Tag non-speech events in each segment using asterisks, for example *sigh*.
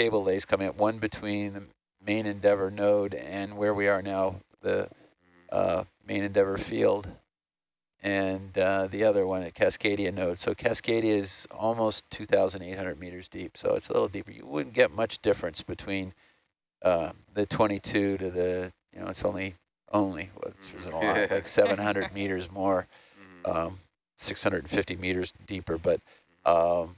cable lays coming up, one between the main Endeavour node and where we are now, the uh, main Endeavour field, and uh, the other one at Cascadia node. So Cascadia is almost 2,800 meters deep, so it's a little deeper. You wouldn't get much difference between uh, the 22 to the, you know, it's only, only, which isn't a lot, like *laughs* 700 meters more, um, 650 meters deeper, but um,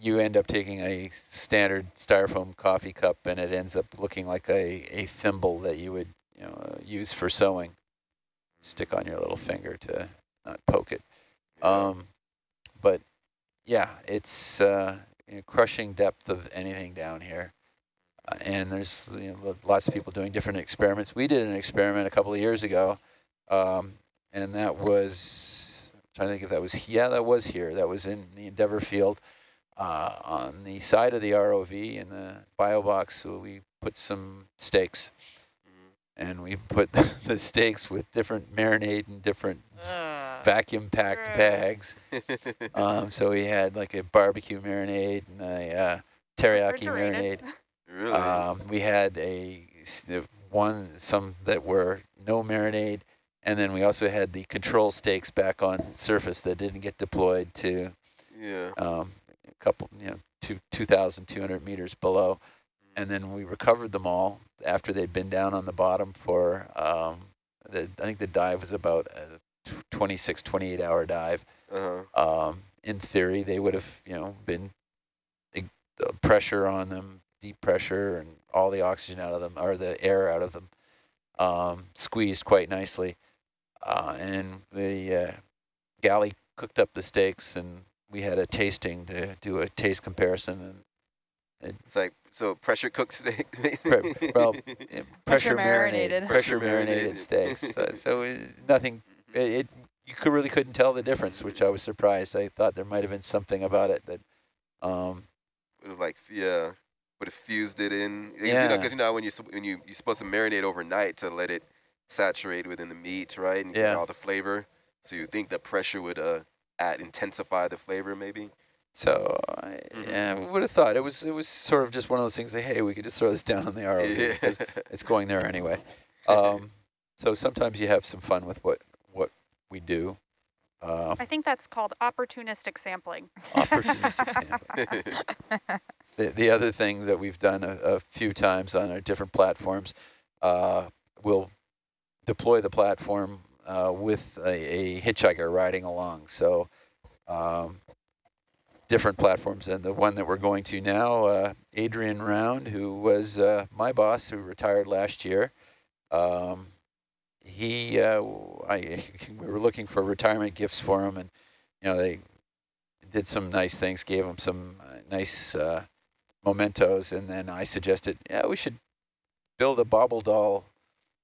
you end up taking a standard styrofoam coffee cup and it ends up looking like a, a thimble that you would you know, uh, use for sewing. Stick on your little finger to not poke it. Um, but yeah, it's uh, you know, crushing depth of anything down here. Uh, and there's you know, lots of people doing different experiments. We did an experiment a couple of years ago, um, and that was, I'm trying to think if that was, yeah, that was here. That was in the Endeavour field. Uh, on the side of the ROV in the bio box, so we put some stakes and we put *laughs* the steaks with different marinade and different uh, vacuum packed bags. *laughs* um, so we had like a barbecue marinade and a uh, teriyaki marinade. Really? Um, we had a one some that were no marinade, and then we also had the control stakes back on surface that didn't get deployed to yeah. um, couple, you know, two 2,200 meters below and then we recovered them all after they'd been down on the bottom for, um, the, I think the dive was about a 26, 28 hour dive. Uh -huh. um, in theory, they would have, you know, been the pressure on them, deep pressure, and all the oxygen out of them, or the air out of them, um, squeezed quite nicely. Uh, and the uh, galley cooked up the steaks, and we had a tasting to do a taste comparison, and it's like so pressure cooked steak. *laughs* Pre well, *laughs* pressure, pressure marinated, pressure marinated steaks. *laughs* So, so it, nothing. It, it, you could really couldn't tell the difference, which I was surprised. I thought there might have been something about it that. Um, would have like yeah, would have fused it in. Yeah. Because you, know, you know when you when you you're supposed to marinate overnight to let it saturate within the meat, right, and yeah. get all the flavor. So you think the pressure would uh add intensify the flavor maybe. So I, mm -hmm. yeah, we would have thought it was it was sort of just one of those things. Like, hey, we could just throw this down on the ROV *laughs* yeah. because it's going there anyway. *laughs* Um, so sometimes you have some fun with what what we do. Uh, I think that's called opportunistic sampling. Opportunistic *laughs* sampling. the, the other thing that we've done a, a few times on our different platforms, uh, we'll deploy the platform uh, with a, a hitchhiker riding along. So um, different platforms. And the one that we're going to now, uh, Adrian Round, who was uh, my boss, who retired last year. Um, he, uh, I, *laughs* we were looking for retirement gifts for him, and you know they did some nice things, gave him some uh, nice mementos, and then I suggested, yeah, we should build a bobble doll,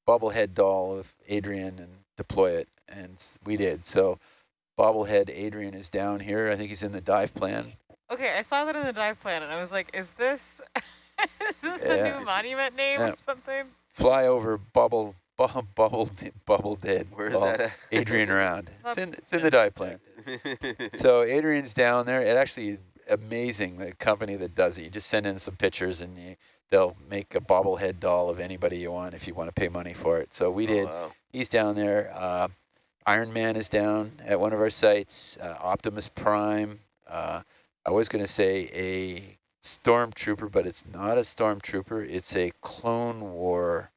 bobblehead doll of Adrian and deploy it, and we did. So bobblehead Adrian is down here. I think he's in the dive plan. Okay, I saw that in the dive plan, and I was like, is this *laughs* is this yeah. a new monument name yeah. or something? Fly over bubble *laughs* bu bubble bubble dead. Where's that at? Adrian Round. *laughs* it's in it's in the dive plan. so Adrian's down there. It actually amazing the company that does it. You just send in some pictures and you, they'll make a bobblehead doll of anybody you want if you want to pay money for it. So we oh, did. Wow. He's down there. Uh, Iron Man is down at one of our sites. Uh, Optimus Prime. Uh, I was going to say a stormtrooper, but it's not a stormtrooper. It's a Clone War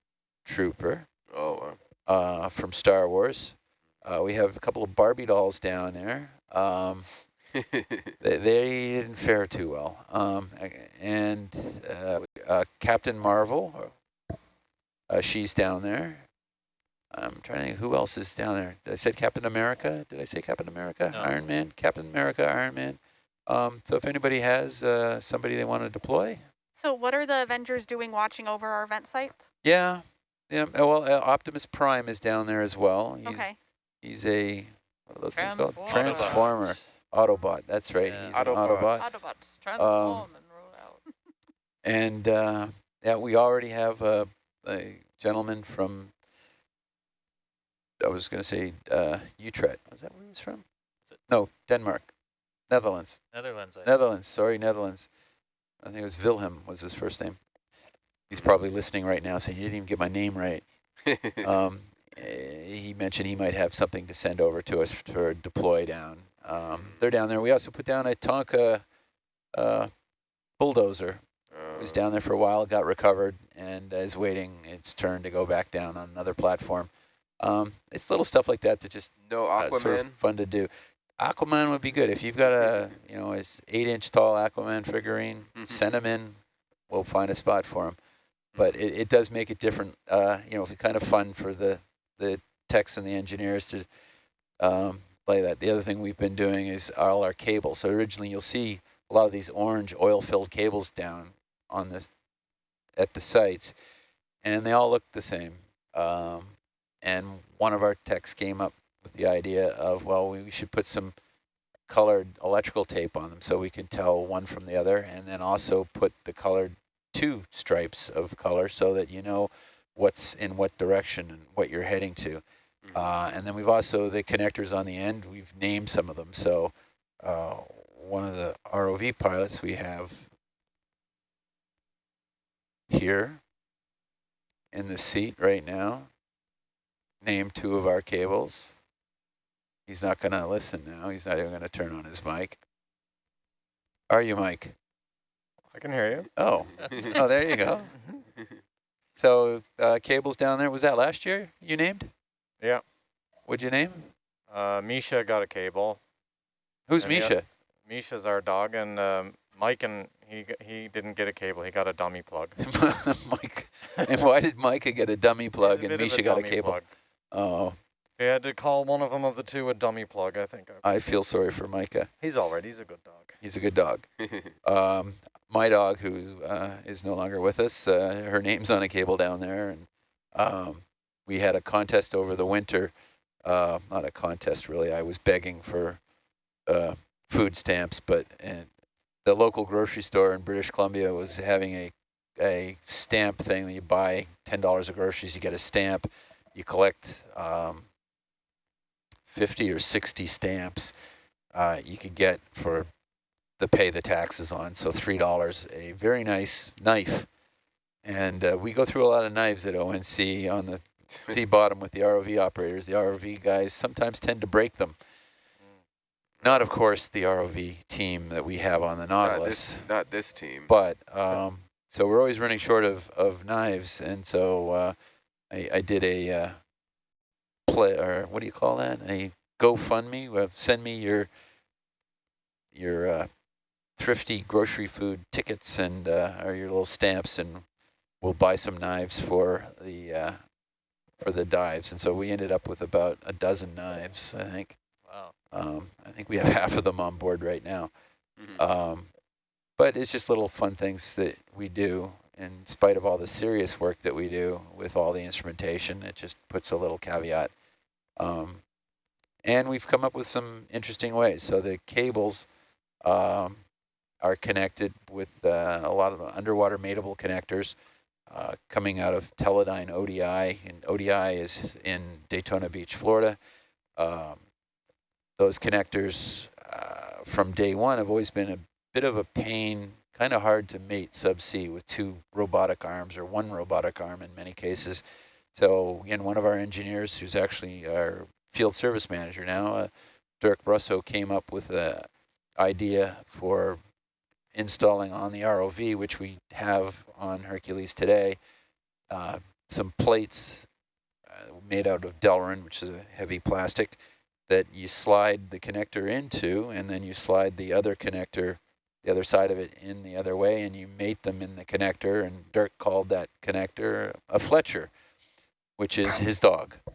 trooper. Oh, uh, from Star Wars. Uh, we have a couple of Barbie dolls down there. Um, *laughs* they, they, didn't fare too well. Um, and uh, uh, Captain Marvel, uh, she's down there. I'm trying to think who else is down there. Did I say Captain America? Did I say Captain America? No. Iron Man? Captain America, Iron Man. Um, so if anybody has uh, somebody they want to deploy. So what are the Avengers doing watching over our event sites? Yeah. Yeah. Uh, well, uh, Optimus Prime is down there as well. He's, okay. He's a, what are those things called? Transformer. Transformer. Autobot. That's right. Yeah. He's Autobot. an Autobot. Autobots transform Um, and roll out. And uh, yeah, we already have a, a gentleman from I was going to say uh, Utrecht. Was that where he was from? No, Denmark. Netherlands. Netherlands. I Netherlands. Sorry, Netherlands. I think it was Wilhelm was his first name. He's probably listening right now saying, you didn't even get my name right. *laughs* Um, eh, he mentioned he might have something to send over to us for deploy down. Um, they're down there. We also put down a Tonka uh, bulldozer. It was Uh, down there for a while, got recovered, and is waiting its turn to go back down on another platform. Um, it's little stuff like that that just no uh, Aquaman. sort of fun to do. Aquaman would be good if you've got a you know a s- eight inch tall Aquaman figurine. send him in. We'll find a spot for him. But it, it does make it different. Uh, you know, it's kind of fun for the the techs and the engineers to um, play that. The other thing we've been doing is all our cables. So originally you'll see a lot of these orange oil filled cables down on this at the sites, and they all look the same. Um, and one of our techs came up with the idea of, well, we should put some colored electrical tape on them so we can tell one from the other, and then also put the colored two stripes of color so that you know what's in what direction and what you're heading to. Mhm. Uh, and then we've also, the connectors on the end, we've named some of them. So uh, one of the ROV pilots we have here in the seat right now, named two of our cables. He's not going to listen now. He's not even going to turn on his mic. Are you, Mike? I can hear you. Oh, *laughs* oh, there you go. *laughs* So uh, cables down there, was that last year you named? Yeah. What'd you name? Uh, Misha got a cable. Who's And the Misha? Misha's our dog, and um, Mike and he he didn't get a cable. He got a dummy plug. *laughs* Mike. And why did Micah get a dummy plug He's a and bit of Misha got a cable? plug. Oh, We had to call one of them of the two a dummy plug. I think. I feel sorry for Micah. He's all right. He's a good dog. He's a good dog. *laughs* Um, my dog, who uh, is no longer with us, uh, her name's on a cable down there, and um, we had a contest over the winter. Uh, not a contest, really. I was begging for uh, food stamps, but and the local grocery store in British Columbia was having a a stamp thing that you buy ten dollars of groceries, you get a stamp. You collect um, fifty or sixty stamps. Uh, you could get for the pay the taxes on. So three dollars, a very nice knife. And uh, we go through a lot of knives at ONC on the *laughs* sea bottom with the ROV operators. The ROV guys sometimes tend to break them. Not, of course, the ROV team that we have on the not Nautilus, this, not this team. but um, so we're always running short of, of knives. And so uh, I, I did a uh, play, or what do you call that? A GoFundMe. Uh, send me your your uh, thrifty grocery food tickets and uh, or your little stamps, and we'll buy some knives for the uh, for the dives. And so we ended up with about a dozen knives, I think. Wow. Um, I think we have *laughs* half of them on board right now. Mm -hmm. Um, but it's just little fun things that we do in spite of all the serious work that we do with all the instrumentation. It just puts a little caveat. Um, and we've come up with some interesting ways. So the cables um, are connected with uh, a lot of the underwater mateable connectors uh, coming out of Teledyne ODI. And ODI is in Daytona Beach, Florida. Um, those connectors uh, from day one have always been a bit of a pain, kind of hard to mate subsea with two robotic arms or one robotic arm in many cases. So again, one of our engineers, who's actually our field service manager now, uh, Dirk Brusso, came up with a idea for installing on the ROV, which we have on Hercules today, uh, some plates uh, made out of Delrin, which is a heavy plastic, that you slide the connector into, and then you slide the other connector, the other side of it in the other way, and you mate them in the connector. And Dirk called that connector a Fletcher, which is his dog. *laughs*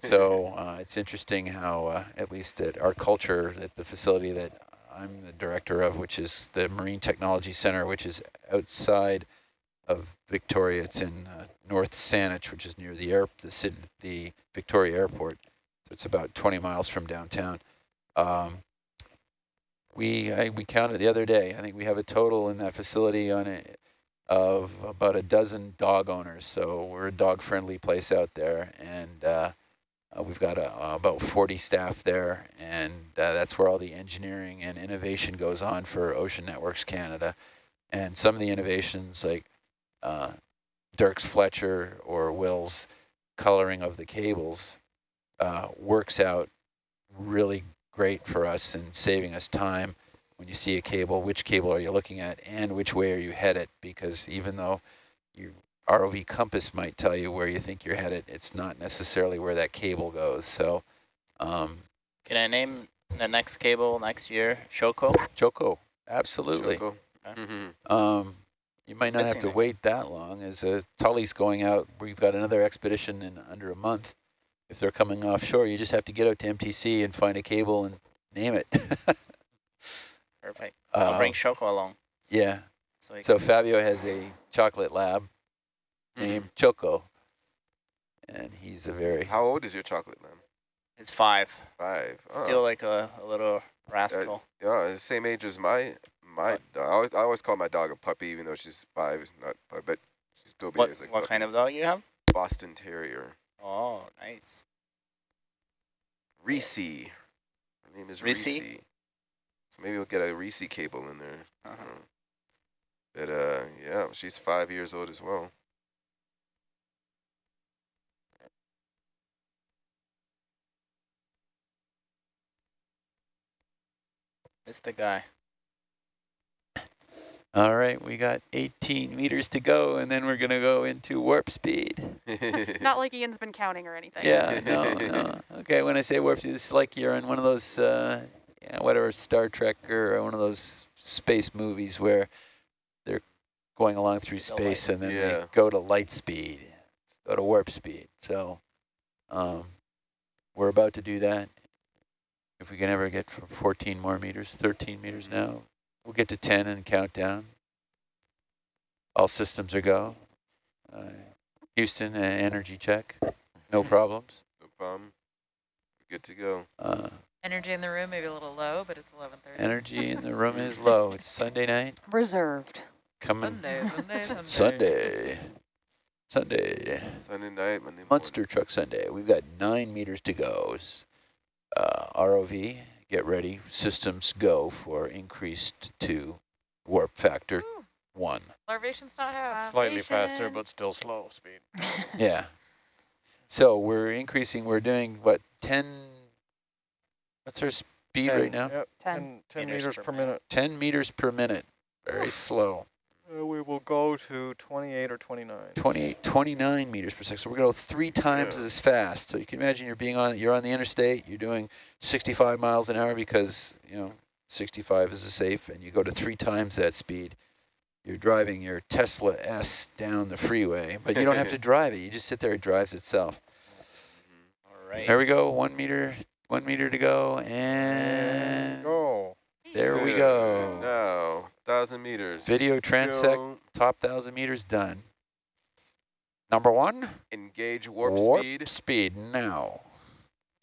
So uh, it's interesting how, uh, at least at our culture, at the facility that I'm the director of, which is the Marine Technology Center, which is outside of Victoria. It's in uh, North Saanich, which is near the air, the, the Victoria Airport. So it's about 20 miles from downtown. Um, we I, we counted the other day. I think we have a total in that facility on it of about a dozen dog owners. So we're a dog-friendly place out there, and uh, uh, we've got a, about 40 staff there, and uh, that's where all the engineering and innovation goes on for Ocean Networks Canada. And some of the innovations like uh, Dirk's Fletcher or Will's coloring of the cables uh, works out really great for us in saving us time when you see a cable, which cable are you looking at and which way are you headed? Because even though your ROV compass might tell you where you think you're headed, it's not necessarily where that cable goes. So um, Can I name the next cable next year? Choco? Choco, absolutely. Choco. Okay. Mhm. Um, you might not have to it. wait that long as uh, Tully's going out. We've got another expedition in under a month. If they're coming offshore, you just have to get out to MTC and find a cable and name it. *laughs* Perfect. I'll Uh, bring Choco along. yeah. So, So Fabio has a chocolate lab Mhm. named Choco, and he's a very How old is your chocolate lab? it's five. Five. Oh. Still like a, a little rascal. Yeah, the same age as my my. Dog. I always, I always call my dog a puppy, even though she's five. It's not, but but she still what behaves like what kind of dog you have? Boston Terrier? Oh, nice. Reese. Her name is Reese? So maybe we'll get a Reese cable in there. Uh-huh. Uh, But uh, yeah, she's five years old as well. It's the guy. All right, we got 18 meters to go, and then we're going to go into warp speed. *laughs* Not like Ian's been counting or anything. Yeah, no, no. Okay, when I say warp speed, it's like you're in one of those, uh, yeah, whatever, Star Trek or one of those space movies where they're going along through Speed of space and then Yeah. they go to light speed, go to warp speed. So um, we're about to do that. If we can ever get for 14 more meters, 13 meters now, we'll get to 10 and count down. All systems are go. Uh, Houston, uh, energy check, no problems. no problem. We're good to go. Uh, Energy in the room, maybe a little low, but it's 11:30. energy in the room is *laughs* low. It's Sunday night, Reserved. coming Sunday, Sunday, *laughs* Sunday. Sunday. Sunday. Sunday night, Monday Monster Truck Sunday. We've got nine meters to go. Uh, ROV, get ready. Systems go for increased to warp factor Ooh, one. Larvation's not half. Slightly faster, but still slow speed. *laughs* Yeah. So we're increasing, we're doing what, 10, what's our speed right now? Yep, 10 10, 10 meters meters per per minute. 10 meters per minute. Very slow. Uh, we will go to 28 or 29. 28, 29 meters per second. So we're going to go three times yeah. as fast. So you can imagine you're being on, you're on the interstate, you're doing 65 miles an hour because, you know, 65 is a safe, and you go to three times that speed. You're driving your Tesla S down the freeway, but you don't have to *laughs* drive it. You just sit there, it drives itself. Mm-hmm. All right. There we go, one meter, one meter to go, and go. there we go. No. 1,000 meters. Video transect, top 1,000 meters done. Number one. Engage warp, warp speed. speed now.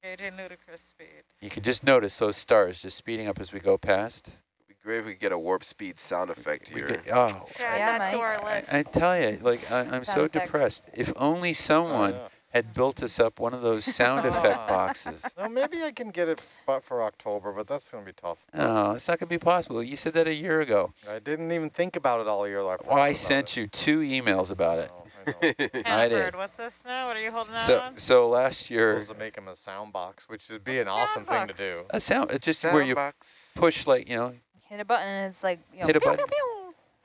Engaging ludicrous speed. You can just notice those stars just speeding up as we go past. It'd be great if we could get a warp speed sound effect we, here. Oh, yeah, I, I, I, tell you, like I, am so depressed. If only someone oh, yeah had built us up one of those sound *laughs* effect boxes. No, maybe I can get it but for October, but that's going to be tough. No, it's not going to be possible. You said that a year ago. I didn't even think about it all year. I, Oh, I sent you two emails about it. Oh, I know. *laughs* I did. What's this now? What are you holding So, on? so last year, supposed to make him a sound box, which would be an awesome sound thing to do. a sound, it's just where you Soundbox. push like, you know, Hit a button and it's like, you know, Hit a pew, button. pew,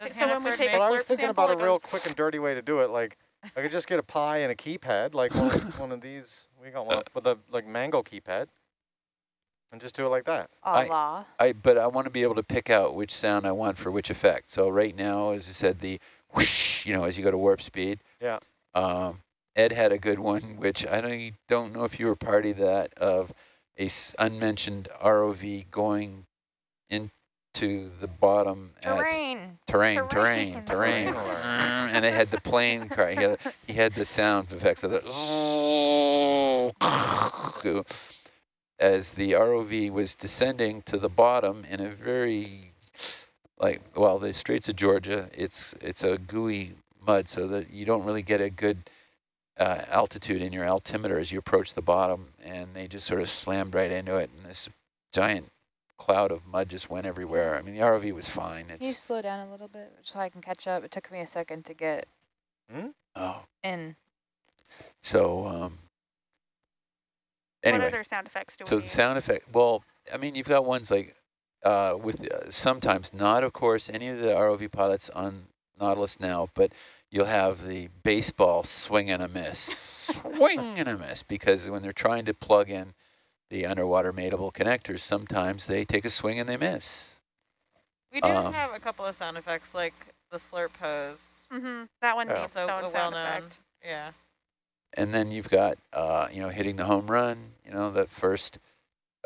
pew. Does so when we take But I was thinking about a real quick and dirty way to do it. Like, I could just get a pie and a keypad, like one, of- one of these. We got one with a like mango keypad, and just do it like that. I- Allah. I, but I want to be able to pick out which sound I want for which effect. So right now, as I said, the whoosh, you know, as you go to warp speed. Yeah. Um, Ed had a good one, which I don't, don't know if you were party of that, of a s- unmentioned ROV going into the bottom at Terrain. terrain, terrain, Terrain. *laughs* terrain, Terrain and it had the plane cry. He had, he had the sound effects of the *laughs* as the ROV was descending to the bottom in a very like well the Straits of Georgia it's it's a gooey mud so that you don't really get a good uh, altitude in your altimeter as you approach the bottom and they just sort of slammed right into it and this giant cloud of mud just went everywhere. I mean, the ROV was fine. Can you slow down a little bit so I can catch up? It took me a second to get hmm? oh, in. so um, What other sound effects do So we the sound effect, well, I mean, you've got ones like uh, with uh, sometimes not, of course, any of the ROV pilots on Nautilus now, but you'll have the baseball swing and a miss, *laughs* swing and a miss, because when they're trying to plug in the underwater mateable connectors, sometimes they take a swing and they miss. We do Um, have a couple of sound effects like the slurp pose. Mm-hmm. That one Yeah. needs So its own a sound well-known, effect. yeah. And then you've got, uh, you know, hitting the home run, you know, that first,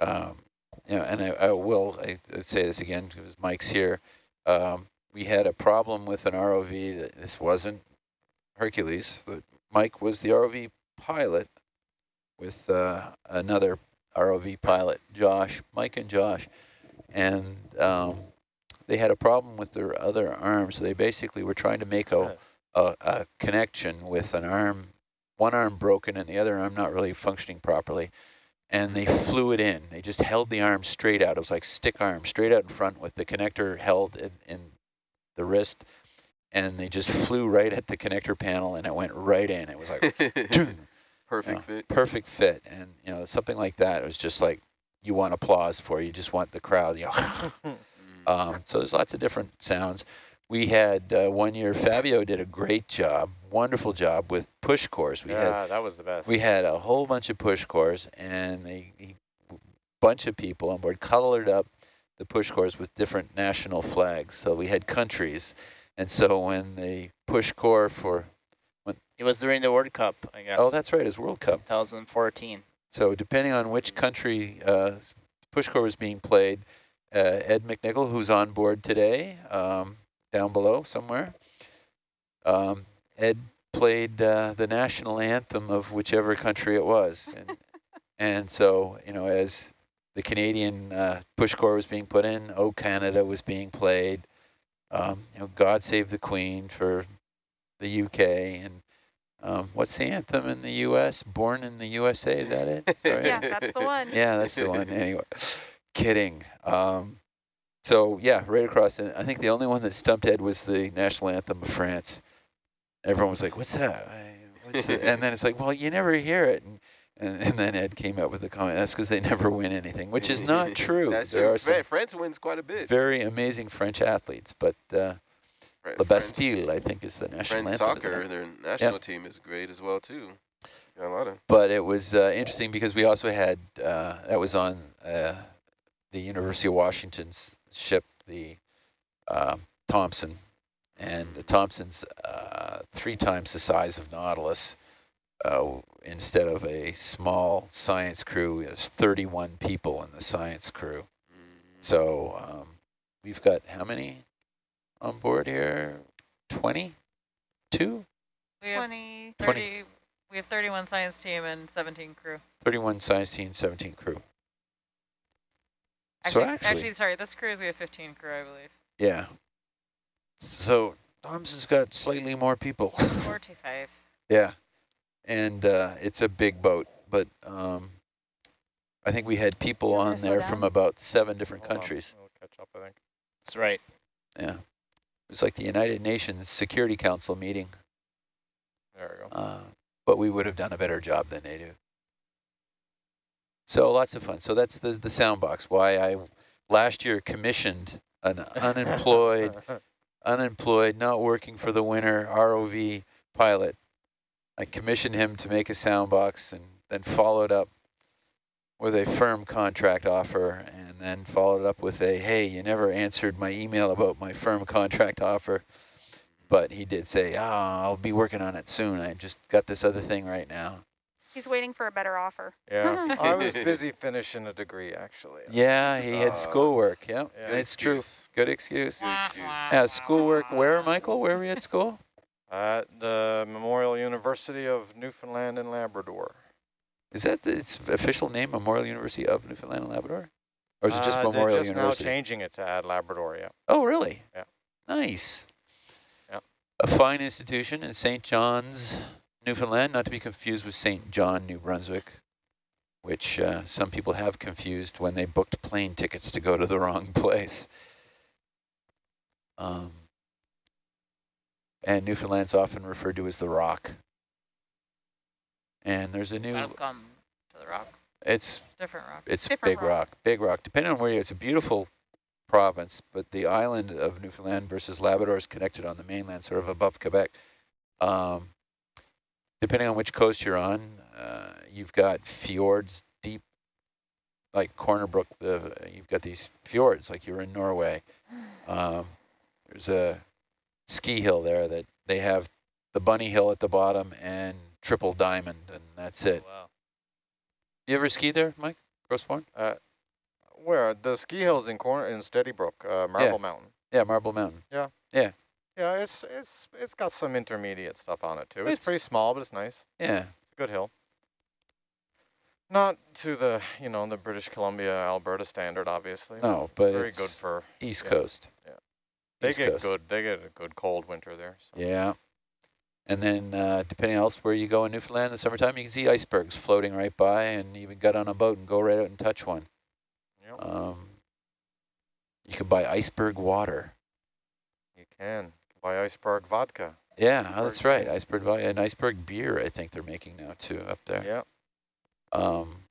um, you know, and I, I will I, I say this again because Mike's here. Um, we had a problem with an ROV that this wasn't Hercules, but Mike was the ROV pilot with uh, another ROV pilot, Josh, Mike and Josh. And um, they had a problem with their other arm, so they basically were trying to make a, a, a connection with an arm one arm broken and the other arm not really functioning properly. And they flew it in. They just held the arm straight out. It was like stick arm, straight out in front with the connector held in, in the wrist. And they just flew right at the connector panel and it went right in. It was like, *laughs* "Dun." Perfect Yeah. fit. perfect fit. And, you know, something like that. It was just like, you want applause for, you just want the crowd, you know. *laughs* Mm. Um, so there's lots of different sounds. We had uh, one year, Fabio did a great job, wonderful job with push cores. We had yeah, that was the best. we had a whole bunch of push cores and a, a bunch of people on board colored up the push cores with different national flags. So we had countries. And so when the push core for, It was during the World Cup, I guess. oh, that's right, it's World Cup. 2014. So depending on which country uh, push core was being played, uh, Ed McNichol, who's on board today, um, down below somewhere, um, Ed played uh, the national anthem of whichever country it was. *laughs* And, and so, you know, as the Canadian uh, push core was being put in, Oh Canada was being played, um, you know, God Save the Queen for the UK, and um, what's the anthem in the U.S.? Born in the USA, is that it? *laughs* Sorry. Yeah, that's the one. Yeah, that's the one. Anyway, kidding. Um, so yeah, right across. And I think the only one that stumped Ed was the national anthem of France. Everyone was like, "What's that?" What's and then it's like, "Well, you never hear it." And, and, and then Ed came up with the comment, "That's because they never win anything," which is not *laughs* true. That's there true. are France wins quite a bit. very amazing French athletes, but uh, France- Bastille, I think, is the national French anthem. soccer, their national team is great as well too. Got a lot of. but it was uh, interesting because we also had uh, that was on uh, the University of Washington's ship, the um Thompson, and the Thompson's uh, three times the size of Nautilus. Uh, instead of a small science crew, there's 31 people in the science crew. Mm, So um, we've got how many on board here? 22? We have 20. 30, we have 31 science team and 17 crew. 31 science team, 17 crew. Actually, so actually sorry, this cruise we have 15 crew, I believe. Yeah. So Tom's has got slightly more people. *laughs* 45. yeah. And uh, it's a big boat, but um, I think we had people Do you want on me to there from about seven different Hold on, countries. We'll catch up, I think. That's right. Yeah. It was like the United Nations Security Council meeting, There we go. uh, but we would have done a better job than they do. So lots of fun. So that's the, the sound box. Why I last year commissioned an unemployed *laughs* unemployed, not working for the winter ROV pilot. I commissioned him to make a sound box and then followed up with a firm contract offer and then followed up with a, hey, you never answered my email about my firm contract offer. But he did say, oh, I'll be working on it soon. I just got this other thing right now. He's waiting for a better offer. Yeah, *laughs* I was busy finishing a degree actually. *laughs* Yeah, he had Uh, schoolwork. Yeah, yeah. Good it's true. Good excuse. Good excuse. Yeah, schoolwork. Where, Michael? Where were you at school? At the Memorial University of Newfoundland and Labrador. Is that the, its official name, Memorial University of Newfoundland and Labrador? Or is it just Uh, Memorial they're just University? now changing it to add Labrador, yeah. Oh, really? Yeah. Nice. Yeah. A fine institution in St. John's, Newfoundland, not to be confused with St. John, New Brunswick, which uh, some people have confused when they booked plane tickets to go to the wrong *laughs* place. Um, and Newfoundland's often referred to as the rock. And there's a new, Welcome to the rock. It's Different rock. it's Different big rock. rock. big rock. Depending on where you, it's a beautiful province, but the island of Newfoundland versus Labrador is connected on the mainland, sort of above Quebec. Um, depending on which coast you're on, uh, you've got fjords deep, like Corner Brook. The you've got these fjords, like you're in Norway. Um, there's a ski hill there that they have the bunny hill at the bottom and triple diamond, and that's it. Wow. You ever ski there, Mike? Gros Morne? Uh, where the ski hills in corner in Steady Brook, uh, Marble Mountain. Yeah, Marble Mountain. Yeah, it's it's it's got some intermediate stuff on it too. It's, It's- pretty small, but it's nice. Yeah, It's a good hill. Not to the you know the British Columbia Alberta standard, obviously. no, it's but very it's good for. East yeah. Coast. Yeah. They East get Coast. good. They get a good cold winter there. So. Yeah. And then uh, depending else where you go in Newfoundland in the summertime, you can see icebergs floating right by and even get on a boat and go right out and touch one. Yep, Um, you can buy iceberg water. you can buy iceberg vodka. Yeah, oh, that's Iceberg right. steak. Iceberg vi- and iceberg beer, I think they're making now too up there. Yeah, Um,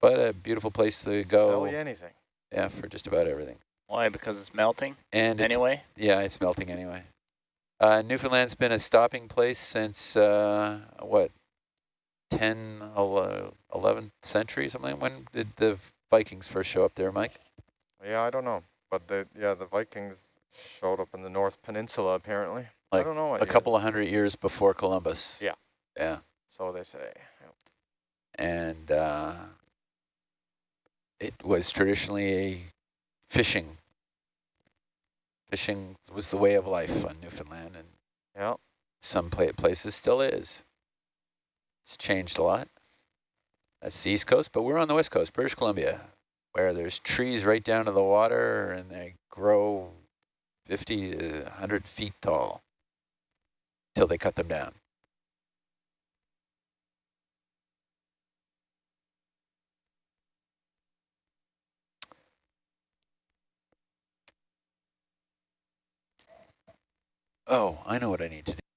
but a beautiful place to go. sell go. you anything. Yeah, for just about everything. Why? Because it's melting And it's anyway? Yeah, it's melting anyway. Uh, Newfoundland's been a stopping place since, uh, what, 10, ele- 11th century, something? When did the Vikings first show up there, Mike? Yeah, I don't know, but the yeah the Vikings showed up in the North Peninsula apparently. I don't know A year. couple of hundred years before Columbus. Yeah. Yeah. So they say. Yep. And uh, it was traditionally a fishing. Fishing was the way of life on Newfoundland, and Yeah. some pla places still is. It's changed a lot. That's the East Coast, but we're on the West Coast, British Columbia, where there's trees right down to the water and they grow 50 to 100 feet tall till they cut them down. Oh, I know what I need to do.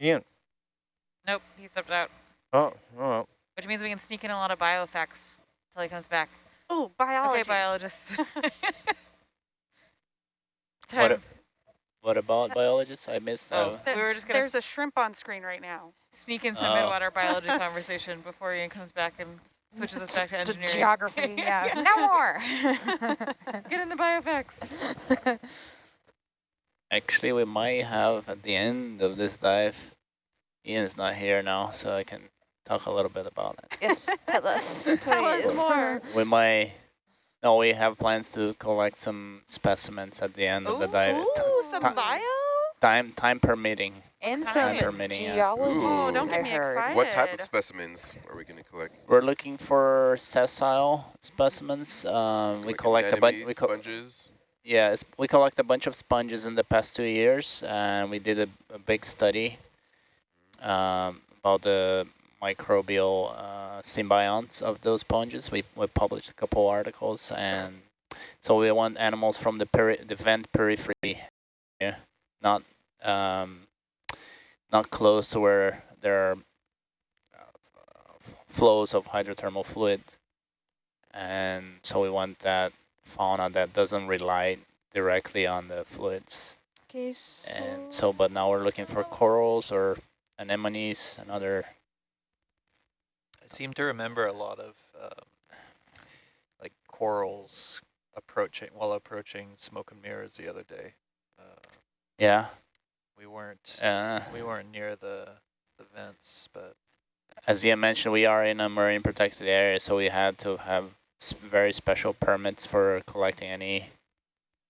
Ian. Nope, he stepped out. Oh, oh. Which means we can sneak in a lot of bio effects till he comes back. Oh, biology. Okay, biologists. *laughs* What, Time. what about biologists? I missed. Oh, Uh, Th- we were just There's a shrimp on screen right now. sneak in some Oh. midwater biology *laughs* conversation before Ian comes back and switches us back to engineering. Geography, yeah. *laughs* no more. Get in the bio effects. Actually, we might have at the end of this dive. Ian's not here now, so I can talk a little bit about it. yes, tell us, *laughs* Tell us more. *laughs* We might. No, we have plans to collect some specimens at the end of the dive. Ooh, some bio? Time, time permitting. And Time some permitting, yeah. geology, Ooh. don't get I me heard. excited. What type of specimens are we going to collect? We're looking for sessile specimens. Um, we Like collect a bunch. anemones, We co sponges. Yes, we collect a bunch of sponges in the past two years, and we did a, a big study um, about the microbial uh, symbionts of those sponges. We, we published a couple articles, and so we want animals from the peri the vent periphery, yeah, not um, not close to where there are uh, flows of hydrothermal fluid, and so we want that fauna that doesn't rely directly on the fluids. Okay, And so, but now we're looking for corals or anemones and other. I seem to remember a lot of um, like corals approaching while approaching smoke and mirrors the other day. Uh, Yeah. we weren't Uh, we weren't near the the vents, but as Ian mentioned, we are in a marine protected area, so we had to have s- very special permits for collecting any.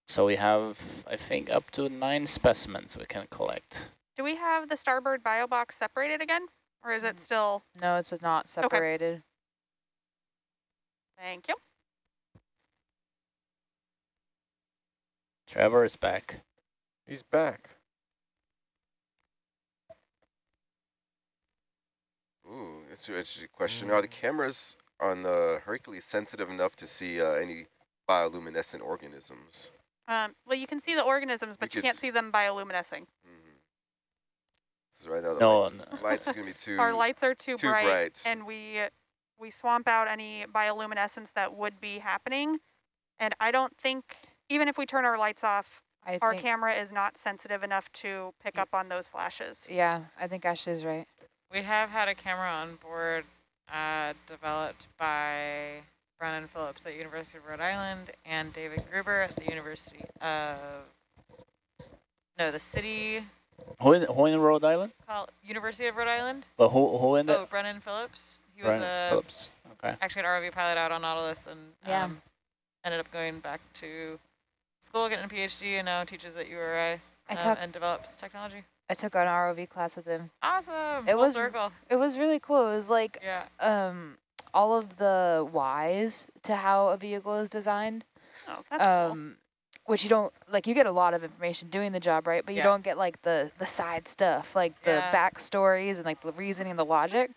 So we have, I think, up to nine specimens we can collect. Do we have the starboard bio box separated again? Or is it Mm. still? No, it's not separated. Okay. Thank you. Trevor is back. He's back. Ooh, it's an interesting question. Are the cameras on the Hercules sensitive enough to see uh, any bioluminescent organisms? Um, well, you can see the organisms, but you can't see them bioluminescent. Mhm. This is right now the No, lights, no. lights are gonna be *laughs* too. Our lights are too, too bright, bright. and we we swamp out any bioluminescence that would be happening. And I don't think, even if we turn our lights off, I our camera is not sensitive enough to pick up on those flashes. yeah, I think Ashley's right. We have had a camera on board uh, developed by Brennan Phillips at University of Rhode Island and David Gruber at the University of, no, the city, Who in, who in Rhode Island? University of Rhode Island? But who, who in the? Oh, Brennan Phillips. He was a, Phillips. Okay. actually an ROV pilot out on Nautilus and Yeah. um, ended up going back to school, getting a PhD, and now teaches at URI I um, and develops technology. I took an ROV class with him. Awesome. It Full was- circle. It was really cool. It was like Yeah. um all of the whys to how a vehicle is designed. Oh, that's cool. um which you don't like you get a lot of information doing the job right but you Yeah. don't get like the the side stuff like the Yeah. backstories and like the reasoning and the logic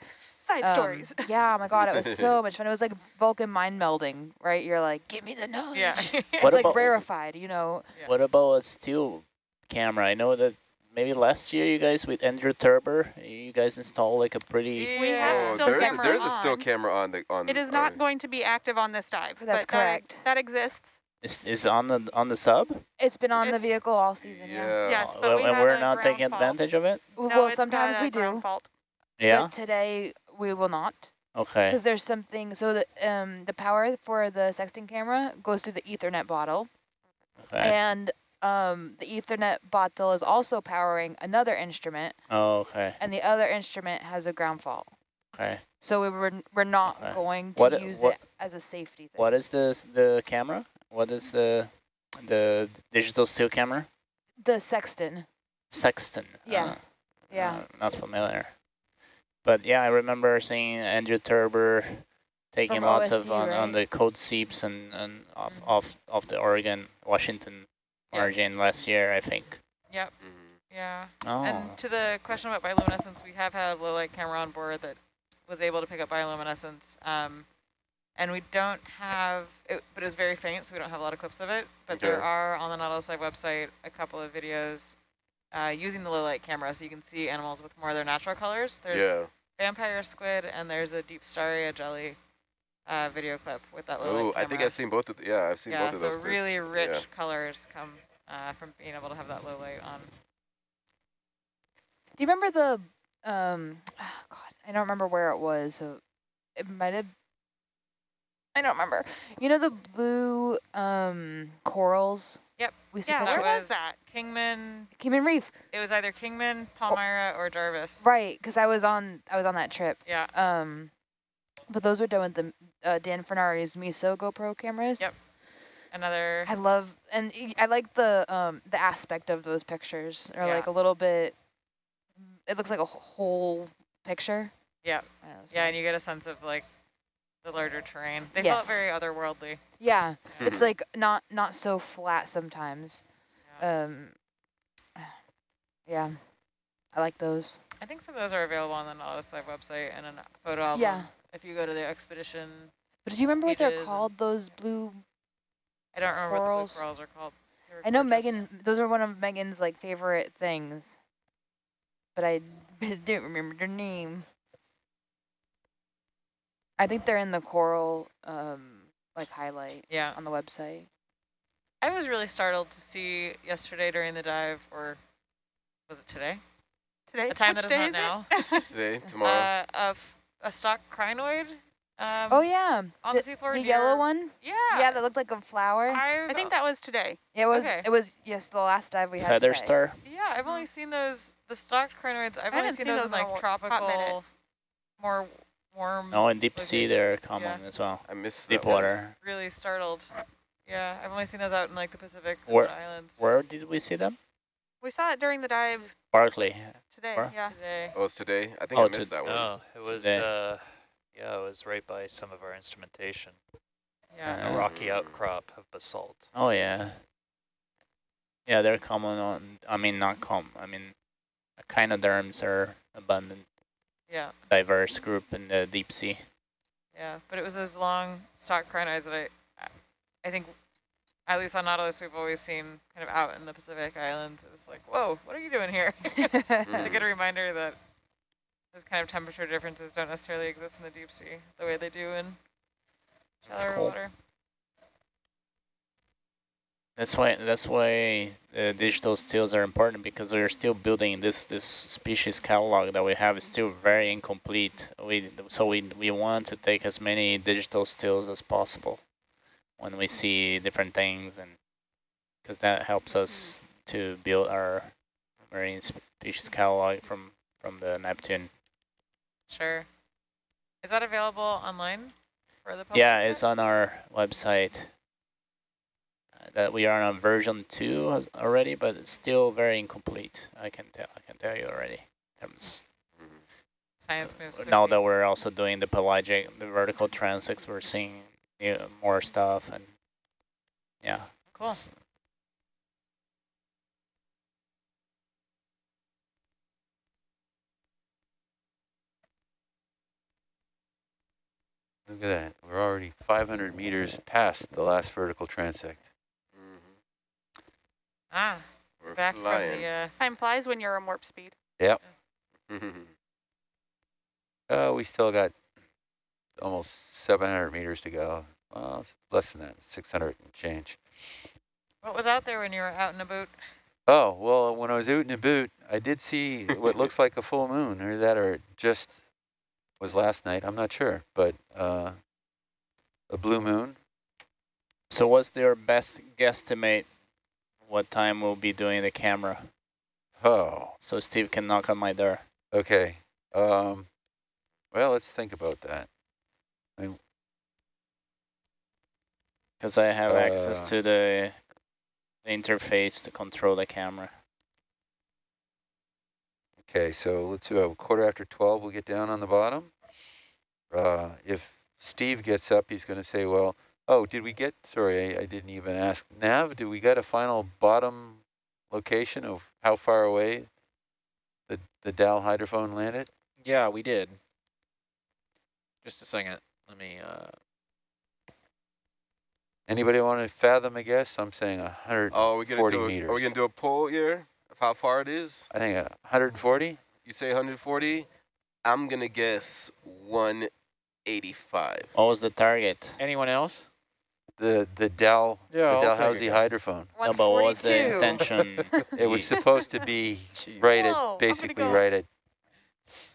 Side Um, stories. *laughs* yeah oh my god it was so *laughs* much fun it was like vulcan mind melding right you're like give me the knowledge Yeah. *laughs* it's What like about- rarefied you know Yeah. What about a still camera? I know that maybe last year you guys with Andrew Thurber, you guys installed like a pretty. We have Oh, still there's a, camera there's a still on. camera on the on. It is not on- going to be active on this dive. That's but that- correct. That, exists. Is, is on the on the sub? it's been on the vehicle all season yeah, Yeah. Yes, Oh, but well, we and we're not taking fault. advantage of it. well No, it's got sometimes a we do Fault. Yeah. but today we will not Okay. because there's something so the um the power for the sexting camera goes through the ethernet bottle Okay. and um, the Ethernet bottle is also powering another instrument, Oh, okay. and the other instrument has a ground fault. Okay. So we were we're not Okay. going to What- use what- it as a safety thing. What is this the camera? What is the the digital still camera? the sexton? Sexton. Yeah. Uh, Yeah, uh, not familiar. But yeah, I remember seeing Andrew Thurber taking From lots of OSU, on, on the cold seeps and, and off, Mhm. off off the Oregon Washington. Margin last year, I think. Yep. Mhm. Yeah. Oh. And to the question about bioluminescence, we have had a low light camera on board that was able to pick up bioluminescence. Um, and we don't have, it, but it was very faint, so we don't have a lot of clips of it. But there are on the Nautilus Live website a couple of videos uh, using the low light camera, so you can see animals with more of their natural colors. There's Yeah. vampire squid, and there's a Deepstaria jelly uh, video clip with that low Oh, camera. I think I've seen both of. The, yeah, I've seen yeah, both of so those. clips. really rich Yeah. colors come uh, from being able to have that low light on. Do you remember the um? God, I don't remember where it was. So it might have. I don't remember. You know the blue um corals. Yep. We see Yeah, pictures- where that was that? Kingman. Kingman Reef, It was either Kingman, Palmyra, or Jarvis. right? Because I was on I was on that trip. Yeah. Um, but those were done with the uh, Dan Fornari's MISO GoPro cameras. Yep. Another. I love and I like the um the aspect of those pictures. Or Yeah. like a little bit. It looks like a whole picture. Yeah. I don't know, it's Yeah, and you get a sense of like the larger terrain. They Yes. felt very otherworldly. Yeah, it's like not not so flat sometimes. Yeah. Um. Yeah, I like those. I think some of those are available on the Nautilus Live website and a photo album. Yeah. If you go to the expedition, But do you remember what they're called? Those blue. I don't remember Corals. what the blue corals are called. I know. Megan. Those are one of Megan's like favorite things. But I *laughs* don't remember their name. I think they're in the coral um like highlight Yeah. on the website. I was really startled to see yesterday during the dive, or was it today? Today, A time that which is day not is it? *laughs* Today, tomorrow. Uh, of a stalked crinoid. Um, oh yeah, on the, the seafloor. the near- yellow one. Yeah. Yeah, that looked like a flower. I've, I think that was today. it was. okay. It was yes, the last dive we had. Feather today. star. Yeah, I've only seen those the stalked crinoids. I've I only seen seen those in those in like wa- hot minute. tropical, more warm. No, in deep sea they're common as well. I missed Deep water. Really startled. Yeah, I've only seen those out in like the Pacific Where- Islands Where did we see them? We saw it during the dive Barkley. today. Where? Yeah. today. Oh, it's today? I think Oh, I missed that one. No, it was, uh, yeah, it was right by some of our instrumentation. Yeah. A Uh, rocky outcrop of basalt. Oh yeah. Yeah, they're common on. I mean, not common. I mean, echinoderms are abundant, Yeah. diverse group in the deep sea. Yeah, but it was those long stalked crinoids that I, I think, at least on Nautilus, we've always seen kind of out in the Pacific Islands. It was like, whoa, what are you doing here? *laughs* *laughs* Mm-hmm. it's a good reminder that those kind of temperature differences don't necessarily exist in the deep sea the way they do in shallower cool. water. That's why. That's why the digital stills are important because we're still building this this species catalog that we have is still very incomplete. We so we we want to take as many digital stills as possible when we see different things and because that helps us to build our marine species catalog from from the Neptune. Sure. Is that available online for the public? Yeah, it's on our website. Uh, That we are on version two has- already, but it's still very incomplete. I can tell. I can tell you already. terms- Science moves quickly. now that we're also doing the pelagic, the vertical transects, we're seeing new, more stuff, and yeah. Cool. it's- Look at that. We're already 500 meters past the last vertical transect. Mhm. Ah, We're back flying. from the, uh, Time flies when you're on warp speed. Yep. *laughs* Uh, we still got almost 700 meters to go. Well, less than that, 600 and change. what was out there when you were out in a boot? Oh, well, when I was out in a boot, I did see what looks like a full moon, or that, or just was last night. I'm not sure, but uh, a blue moon. So what's your best guesstimate what time we'll be doing the camera? Oh, So Steve can knock on my door. okay. Um, well, let's think about that. Because I have access Uh, to the, the interface to control the camera. Okay, so let's do a quarter after 12, we'll get down on the bottom. Uh, if Steve gets up, he's going to say, well, oh, did we get, sorry, I, I didn't even ask. Nav, did we get a final bottom location of how far away the, the Dow hydrophone landed? Yeah, we did. Just a second. Let me, uh, Anybody want to fathom a guess? I'm saying 140 Oh, we gonna do a, meters. Are we gonna do a poll here of how far it is? I think 140? You say 140. I'm gonna guess 185. What was the target? anyone else? The, the Dow, Yeah, the I'll Dalhousie hydrophone. No, but what was the 142. intention? *laughs* It was supposed to be *laughs* Jeez. right Whoa, at, I'm basically go- right at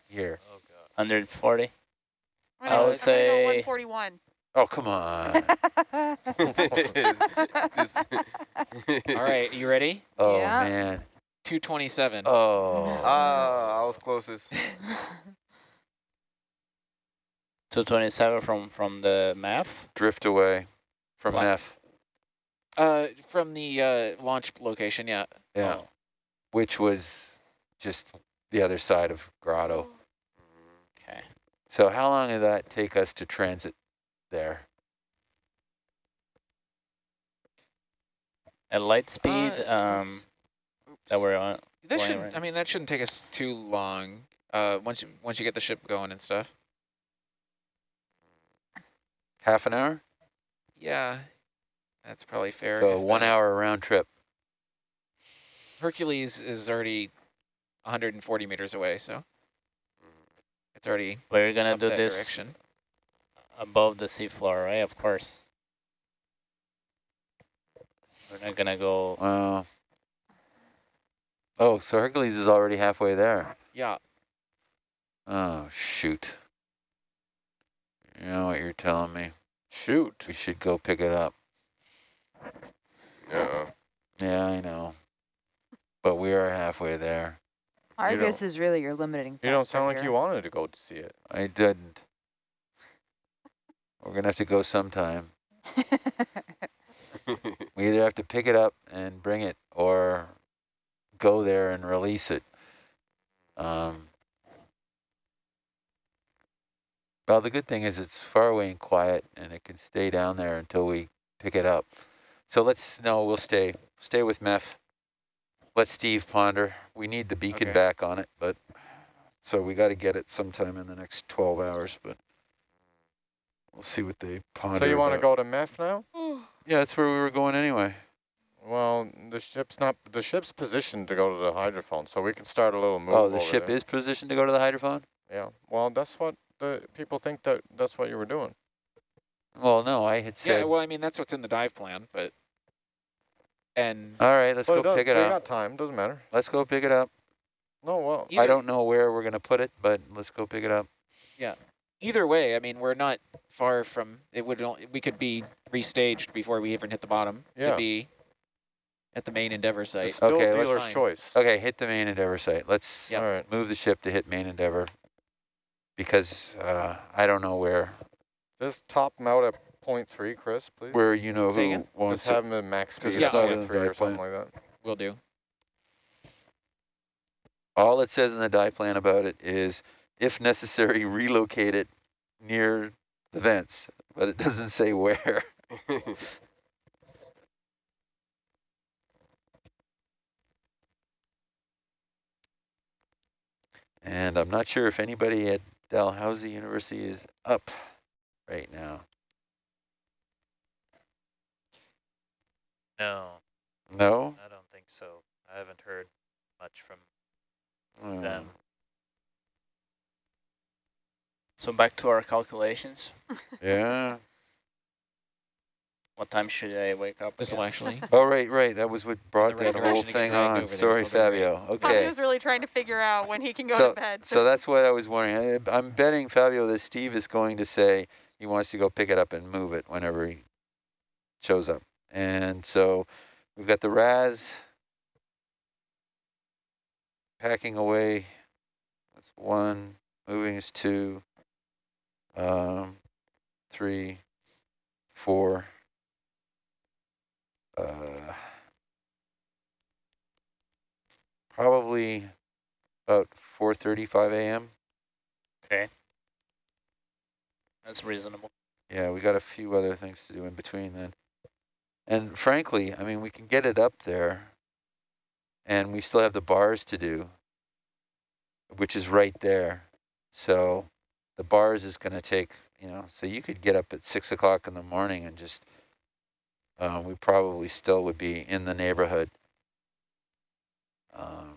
here. Oh, God. 140? I'm I would say- 141. Oh, come on. *laughs* All right, you ready? Oh, Yeah. man. 227. Oh. Ah, I was closest. *laughs* 227 from, from the map? Drift away from What? F. Uh, from the uh, launch location, yeah. Yeah. Oh. Which was just the other side of Grotto. Okay. So how long did that take us to transit there? At light speed, Uh, um, that we're on. That Flying shouldn't, right I mean, that shouldn't take us too long. Uh, once you once you get the ship going and stuff. Half an hour? Yeah, that's probably fair. So if one that- hour round trip. Hercules is already 140 meters away, so it's already We're gonna up do that this direction. Above the seafloor, right? Of course. We're not gonna go. Uh, oh, so Hercules is already halfway there. Yeah, Oh, shoot. You know what you're telling me? Shoot. We should go pick it up. Yeah. Yeah, I know. But we are halfway there. Argus is really your limiting You don't factor sound like here. you wanted to go to see it. I didn't. We're gonna have to go sometime. *laughs* *laughs* We either have to pick it up and bring it or go there and release it. Um, well, the good thing is it's far away and quiet and it can stay down there until we pick it up. So let's, no, we'll stay, stay with MEF. Let Steve ponder. We need the beacon Okay. back on it, but, so we got to get it sometime in the next 12 hours, but we'll see what they ponder So you want to go to MEF now? Yeah, that's where we were going anyway. Well, the ship's not, the ship's positioned to go to the hydrophone, so we can start a little move Oh, the over ship there. is positioned to go to the hydrophone? Yeah, well, that's what the people think that that's what you were doing. Well, no, I had said, Yeah, well, I mean, that's what's in the dive plan, but, and all right, let's go it does- pick it we up. got time, doesn't matter. Let's go pick it up. No, well, I don't know where we're going to put it, but let's go pick it up. Either way, I mean, we're not far from, it would, only- we could be restaged before we even hit the bottom Yeah. to be at the main Endeavor it's site. still Okay, let's- dealer's choice. Okay, hit the main Endeavor site. Let's Yep. All right. move the ship to hit main Endeavor because uh, I don't know where Just top them out at point three, Chris, please. where you know Say who again? wants Just to. have them at max 'cause speed it's at not point three or something plan. like that. Will do. All it says in the die plan about it is, if necessary, relocate it near the vents, but it doesn't say where. *laughs* And I'm not sure if anybody at Dalhousie University is up right now. No, No? I don't think so. I haven't heard much from Uh, them. So back to our calculations. *laughs* Yeah. What time should I wake up? This will actually, Oh, right, right. That was what brought right that whole direction to get thing dragged on. there, Sorry, so they're. Fabio. Okay. Fabio's really trying to figure out when he can go So, to bed. so that's what I was wondering. I- I'm betting, Fabio, that Steve is going to say he wants to go pick it up and move it whenever he shows up. And so we've got the RAS packing away. That's one. Moving is two. Um, three, four. Uh, probably about 4:35 a.m. Okay. That's reasonable. Yeah, we got a few other things to do in between then. And frankly, I mean, we can get it up there, and we still have the bars to do, which is right there. So the bars is going to take, you know, so you could get up at six o'clock in the morning and just, um, we probably still would be in the neighborhood. Um,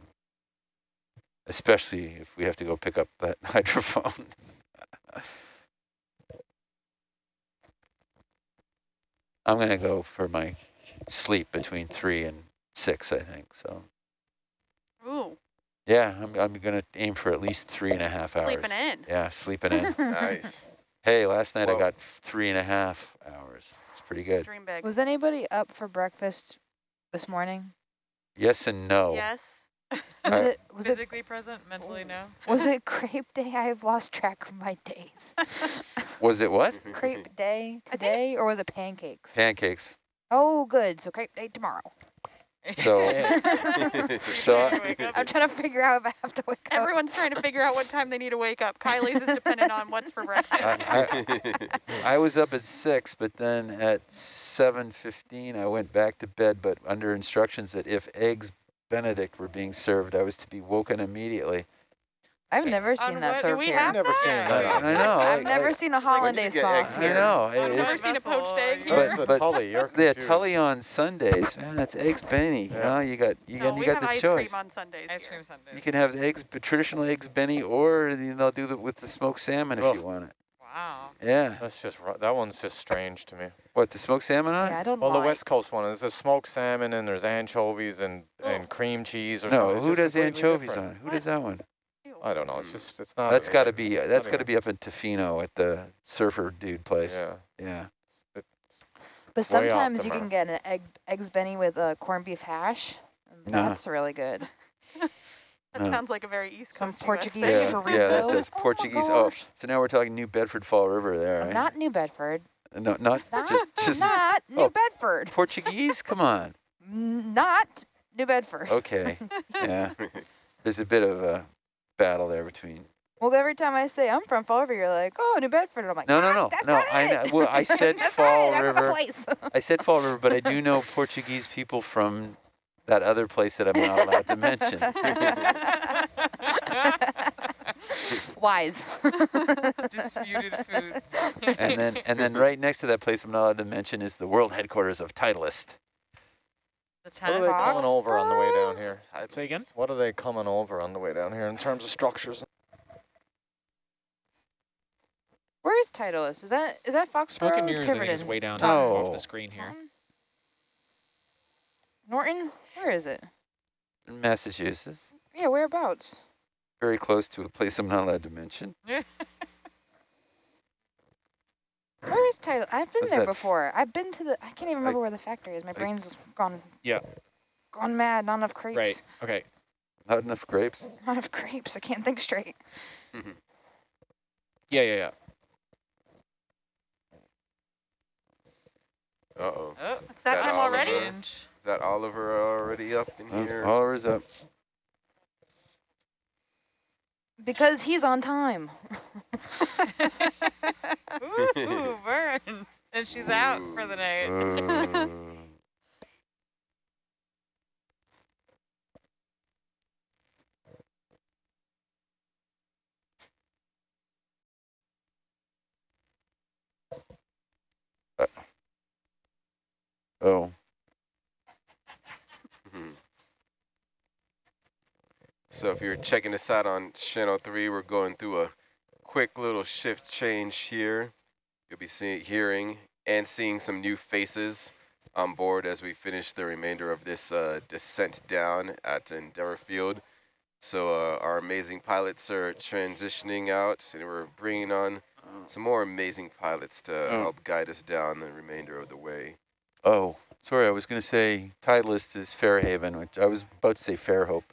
especially if we have to go pick up that *laughs* hydrophone. I'm gonna go for my sleep between three and six, I think. So Ooh, yeah, I'm I'm gonna aim for at least three and a half hours. sleeping in. Yeah, sleeping in. nice. *laughs* hey, last night I got three and a half hours. It's pretty good. Dream big. Was anybody up for breakfast this morning? Yes and no. Yes. *laughs* Was I- it was it Physically present, mentally no. *laughs* was it crepe day? I've lost track of my days. Was it what? crepe day today, or was it pancakes? Pancakes. oh, good. So crepe day tomorrow. So *laughs* *laughs* so I, I'm trying to figure out if I have to wake up. Everyone's trying to figure out what time they need to wake up. Kylie's is dependent on what's for breakfast. I, I, *laughs* I was up at six, but then at seven fifteen I went back to bed, but under instructions that if eggs Benedict were being served, I was to be woken immediately. I've never On seen that what- do served we here. have Never seen that. I know. I've never I- seen a hollandaise you get eggs sauce I here? here. know. I've never seen a poached egg here. But- Where's the but tully? You're the. Tully on Sundays, man, that's eggs Benny. You Yeah. know, you got you no, got we you got have the ice choice. cream on Sundays Ice here. cream sundae. You can have the eggs, but traditional eggs Benny, or they'll do the with the smoked salmon if Ugh. you want it. Wow. Yeah. That's just that one's just strange to me. What the smoked salmon on? Yeah, I don't know. Well, the. West Coast one is the smoked salmon, and there's anchovies and and cream cheese or no, something. It's who does anchovies different. on? it? Who does that one? Ew. I don't know. It's just it's not. That's got to be uh, that's got to be up in Tofino at the surfer dude place. Yeah. Yeah. It's But sometimes you can get an egg eggs benny with a corned beef hash. and Nah. That's really good. *laughs* That Uh, sounds like a very East Coast US Portuguese thing. Yeah, chorizo. yeah, that does Oh Portuguese. Oh, gosh. so now we're talking New Bedford Fall River there, right? Not New Bedford. no, not Not, just just not New oh. Bedford. Portuguese. Come on. *laughs* Not New Bedford. Okay. *laughs* Yeah. There's a bit of a battle there between. Well, every time I say I'm from Fall River, you're like, oh, New Bedford. I'm like, No, no, "Ah, no, that's no. not I know. it." Well, I *laughs* said That's Fall not it, that's the River. place. I said Fall River, but I do know *laughs* Portuguese people from that other place that I'm not allowed to mention. *laughs* Wise. Disputed foods. And then, and then right next to that place I'm not allowed to mention is the world headquarters of Titleist. The What are they Fox? coming over on the way down here? Say again? What are they coming over on the way down here in terms of structures? Where is Titleist? Is that is that Foxborough? Smoke and or I think, is way down Oh. off the screen here. Norton? Norton? Where is it? in Massachusetts, Yeah, whereabouts? very close to a place I'm not allowed to mention. *laughs* Where is Title? I've been What's there that? before. I've been to the. I can't even remember Like- where the factory is. My like- brain's gone. Yeah. Gone mad. Not enough crepes. Right. Okay. Not enough grapes. *laughs* Not enough crepes. I can't think straight. Mm-hmm. Yeah, yeah, yeah. Uh-oh. Oh, It's that Got time all of already? Is that Oliver already up in That's here? Oliver's up. Because he's on time. ooh, ooh, burn. And she's out for the night. *laughs* Uh, oh, So if you're checking this out on channel three, we're going through a quick little shift change here. You'll be seeing, hearing, and seeing some new faces on board as we finish the remainder of this uh, descent down at Endeavour Field. So uh, our amazing pilots are transitioning out, and we're bringing on some more amazing pilots to Oh. help guide us down the remainder of the way. oh, sorry. I was going to say Titleist is Fairhaven, which I was about to say Fairhope.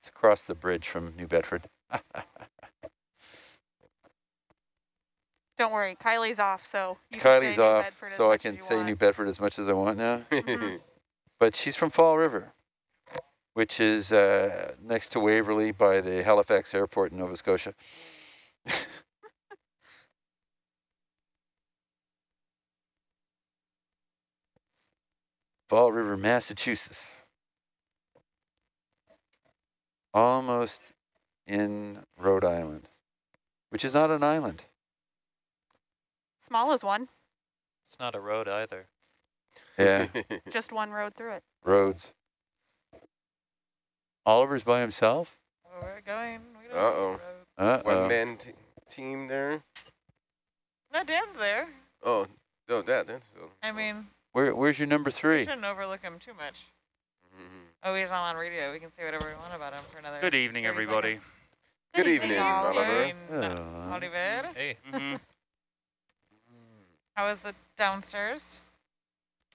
It's across the bridge from New Bedford. *laughs* Don't worry, Kylie's off, so Kylie's off, so I can say want. New Bedford as much as I want now. *laughs* But she's from Fall River, which is uh, next to Waverley by the Halifax Airport in Nova Scotia. *laughs* Fall River, Massachusetts. Almost in Rhode Island, which is not an island. Small as one, It's not a road either. Yeah, *laughs* just one road through it. roads. Oliver's by himself? Well, we're going. We don't Uh-oh. need roads. Uh-oh. One man team there. No, Dan's there. Oh, oh, that, that's so. I mean, Where, where's your number we three? shouldn't overlook him too much. Mhm. Oh, he's not on radio. We can say whatever we want about him for another. Good evening, everybody. seconds. Good evening, Oliver. Oliver. Uh, Oliver. Hey. hmm How was the downstairs?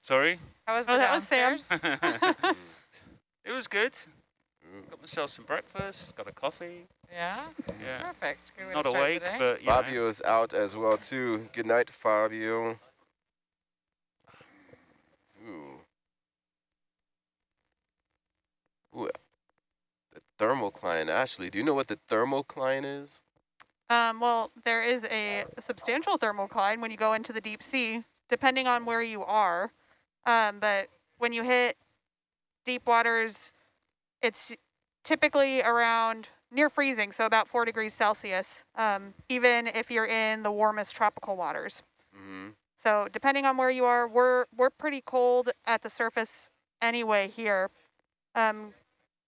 Sorry? How was Oh, the that was Sam. downstairs? Mm, *laughs* *laughs* it was good. mm. Got myself some breakfast, got a coffee. yeah. Yeah. Perfect. Good way Not awake, the day. but you know. Fabio's out as well too. Good night, Fabio. Ooh. The thermocline. Ashley, do you know what the thermocline is? Um, well, there is a substantial thermocline when you go into the deep sea, depending on where you are. Um, but when you hit deep waters, it's typically around near freezing, so about four degrees Celsius, um, even if you're in the warmest tropical waters. Mm-hmm. So depending on where you are, we're we're pretty cold at the surface anyway here. Um,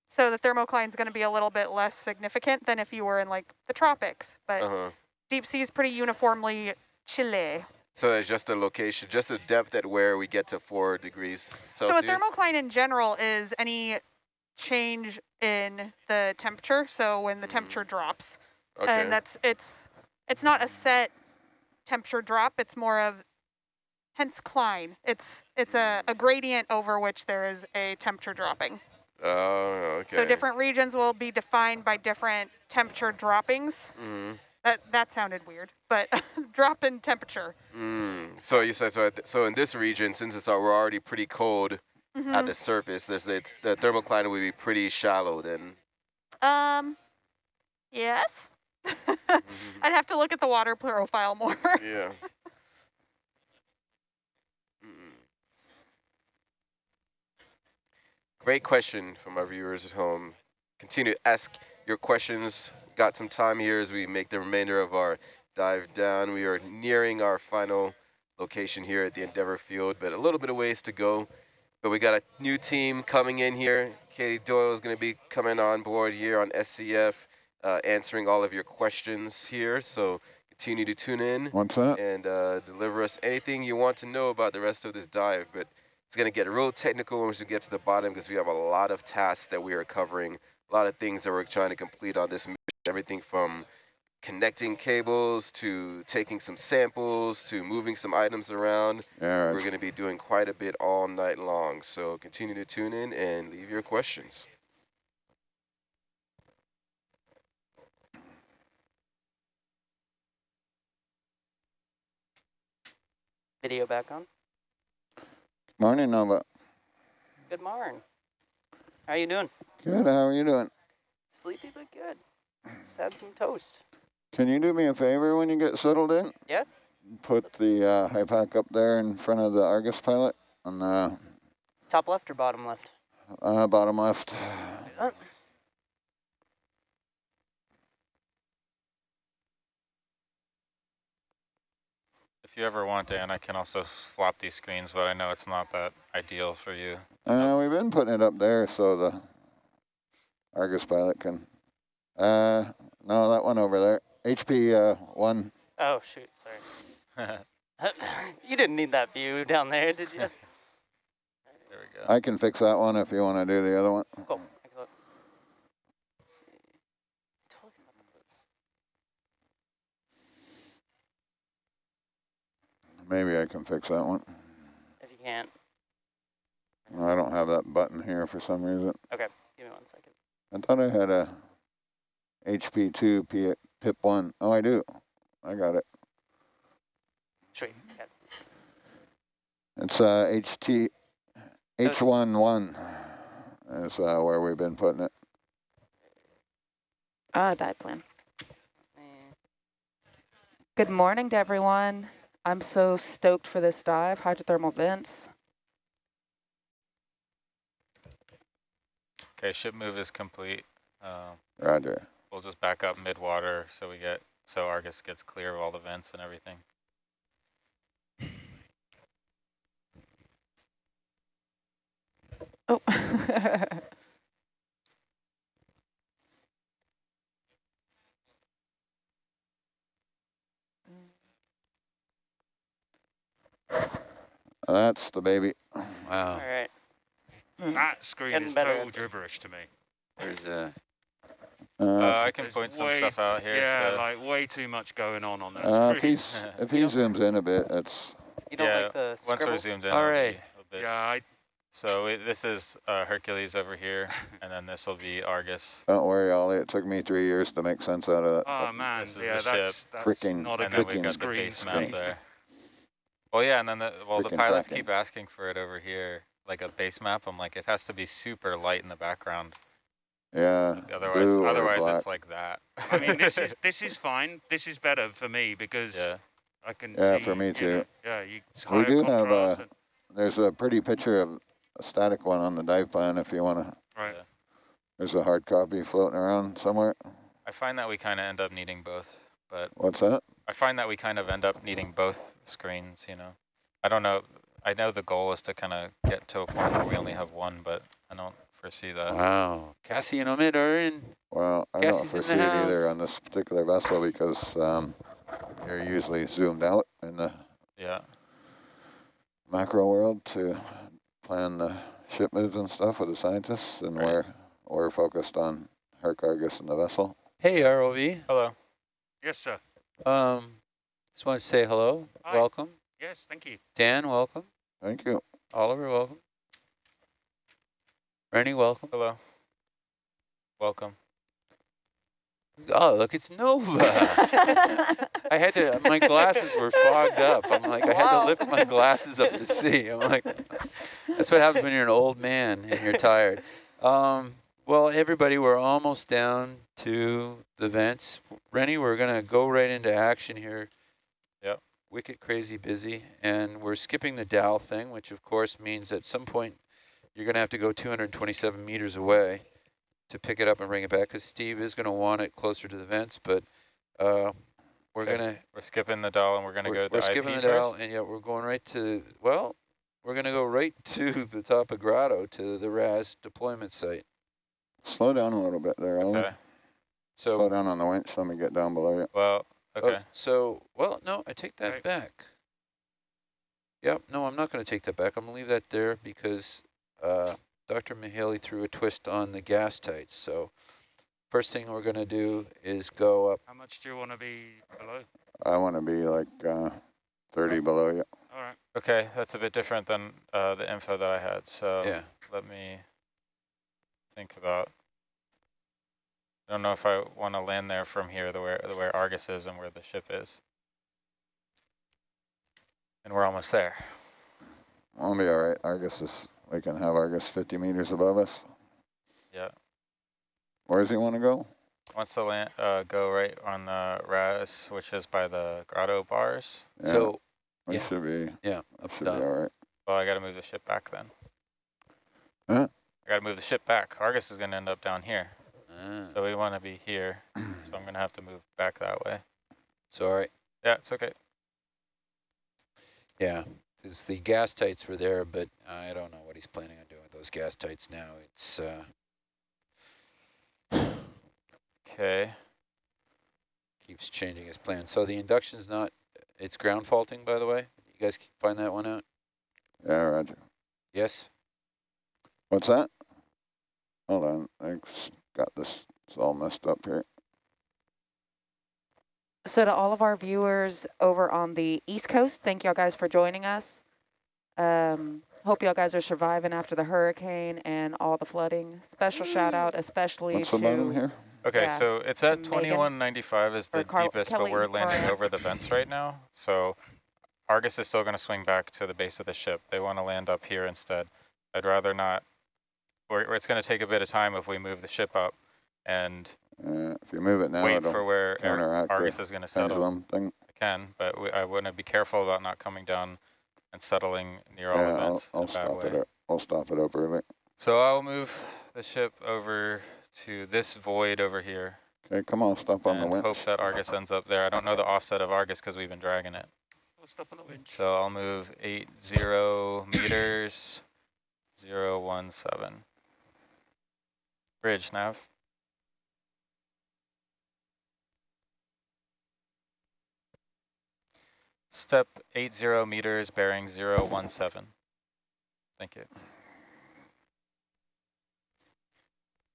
so the thermocline is going to be a little bit less significant than if you were in like the tropics. But Uh-huh. deep sea is pretty uniformly chilly. So it's just a location, just a depth at where we get to four degrees Celsius. So a thermocline in general is any change in the temperature. So when the Mm. temperature drops, Okay. and that's it's it's not a set temperature drop. It's more of hence cline. It's it's a, a gradient over which there is a temperature dropping. Oh, okay. So different regions will be defined by different temperature droppings. hmm That that sounded weird, but *laughs* drop in temperature. Mm. So you said so. So in this region, since it's we're already pretty cold Mhm. at the surface, there's it's the thermocline would be pretty shallow then. Um, yes. *laughs* I'd have to look at the water profile more. yeah. Great question from our viewers at home. Continue to ask your questions. Got some time here as we make the remainder of our dive down. We are nearing our final location here at the Endeavour Field, but a little bit of ways to go. But we got a new team coming in here. Katie Doyle is going to be coming on board here on SCF, uh, answering all of your questions here. So continue to tune in and uh, deliver us anything you want to know about the rest of this dive. But it's going to get real technical once we get to the bottom because we have a lot of tasks that we are covering, a lot of things that we're trying to complete on this mission. Everything from connecting cables to taking some samples to moving some items around. Yeah, We're going to be doing quite a bit all night long. So continue to tune in and leave your questions. Video back on. Morning, Nova. Good morning. How you doing? Good. How are you doing? Sleepy but good. Just had some toast. Can you do me a favor when you get settled in? Yeah. Put the uh, HiPAP up there in front of the Argus pilot on the Top left or bottom left? uh, bottom left. You ever want, Dan, I can also flop these screens, but I know it's not that ideal for you. Uh, we've been putting it up there so the Argus pilot can. Uh, no, that one over there. HP uh, one. Oh shoot, sorry. *laughs* *laughs* you didn't need that view down there, did you? *laughs* There we go. I can fix that one if you want to do the other one. Cool. Excellent. Let's see. Totally forgot about those. Maybe I can fix that one. If you can't, I don't have that button here for some reason. okay. Give me one second. I thought I had a HP2 P PIP one. Oh, I do. I got it. Sweet. Got it. It's uh, HT it's- H11 is uh, where we've been putting it. Ah, dive plan. Good morning to everyone. I'm so stoked for this dive, hydrothermal vents. Okay, ship move is complete. Uh, Roger. we'll just back up mid-water so we get, so Argus gets clear of all the vents and everything. Oh. *laughs* That's the baby. Wow. right. That screen Getting is total gibberish to me. There's a Uh, Uh, I can point some way- stuff out here. Yeah, so like way too much going on on that uh, if screen. he's *laughs* if he zooms in a bit, that's You don't Yeah, like the once we're zoomed in, All it'll be right. a bit. Yeah, I, So it, this is uh, Hercules over here, *laughs* and then this will be Argus. don't worry, Ollie. It took me three years to make sense out of that. oh man, this is yeah, the that's, that's Freaking- not a and then good we've got the screen. base map there. *laughs* Well, yeah, and then the, well, the pilots tracking. keep asking for it over here, like a base map. I'm like, it has to be super light in the background. Yeah. Otherwise, blue otherwise black. it's like that. I mean, this is *laughs* this is fine. This is better for me because yeah. I can Yeah, see. for me you too. know, yeah, you, We do have, contrast uh, There's a pretty picture of a static one on the dive plan if you want to. right. Yeah. There's a hard copy floating around somewhere. I find that we kind of end up needing both, but What's that? I find that we kind of end up needing both screens, you know. I don't know. I know the goal is to kind of get to a point where we only have one, but I don't foresee that. wow. Cassie and Omid are in. Well, I Cassie's don't foresee it either on this particular vessel because um, you're usually zoomed out in the Yeah. macro world to plan the ship moves and stuff with the scientists and Right. where we're focused on Herc Argus and the vessel. Hey, ROV. Hello. Yes, sir. Um, just want to say hello. Hi. Welcome. Yes, thank you. Dan, welcome. Thank you. Oliver, welcome. Rennie, welcome. Hello. Welcome. Oh, look, it's Nova. *laughs* I had to, my glasses were fogged up. I'm like, I had to lift my glasses up to see. I'm like, *laughs* that's what happens when you're an old man and you're tired. Um, well, everybody, we're almost down to the vents. Rennie, we're going to go right into action here. Yep. Wicked crazy busy. And we're skipping the Dow thing, which of course means at some point you're going to have to go 227 meters away to pick it up and bring it back because Steve is going to want it closer to the vents, but uh, we're Okay, going to We're skipping the doll and we're gonna we're, go to we're skipping IP the Dow, and yeah, we're going right to, well, we're going to go right *laughs* to the top of Grotto, to the RAS deployment site. Slow down a little bit there, Oliver. Okay. Slow down on the winch. Let me get down below you. Well, oh, okay. so, well, no, I take that Right. back. Yep, no, I'm not going to take that back. I'm going to leave that there because uh, Dr. Mihaly threw a twist on the gas tights. So first thing we're going to do is go up. How much do you want to be below? I want to be like uh, 30 below you. All right. Okay, that's a bit different than uh, the info that I had. So Yeah. let me think about. I don't know if I want to land there from here, the where the where Argus is and where the ship is. And we're almost there. I'll be all right. Argus is, we can have Argus 50 meters above us. Yeah. Where does he want to go? Wants to land, uh, go right on the RAS, which is by the grotto bars. Yeah, So, we yeah. should be, yeah, up should be all right. Well, I got to move the ship back then. Huh? I got to move the ship back. Argus is going to end up down here. Ah, So we want to be here. so I'm going to have to move back that way. sorry. Yeah, it's okay. Yeah, because the gas tights were there, but I don't know what he's planning on doing with those gas tights now. It's, uh, Okay. keeps changing his plan. So the induction's not, it's ground faulting, by the way. You guys find that one out? Yeah, Roger. Yes? What's that? Hold on. I s- got this. It's all messed up here. So to all of our viewers over on the East Coast, thank y'all guys for joining us. Um, hope y'all guys are surviving after the hurricane and all the flooding. Special shout out especially What's to the bottom here? Okay, Yeah. so it's at 2195 is the Carl- deepest, Kelly but we're landing Moran. over the vents right now. So Argus is still going to swing back to the base of the ship. They want to land up here instead. I'd rather not, or, or it's going to take a bit of time if we move the ship up and Uh, if you move it now, wait it'll for where Argus is going to settle. pendulum thing. I can, but we, I want to be careful about not coming down and settling near all Yeah, the I'll, I'll a bad stop way. it. Up. I'll stop it up early. So I'll move the ship over to this void over here. Okay, come on, stop on the and winch. hope that Argus ends up there. I don't know the offset of Argus because we've been dragging it. I'll stop on the winch. So I'll move eight zero meters, zero one seven. Bridge nav. Step eight zero meters, bearing zero one seven. Thank you.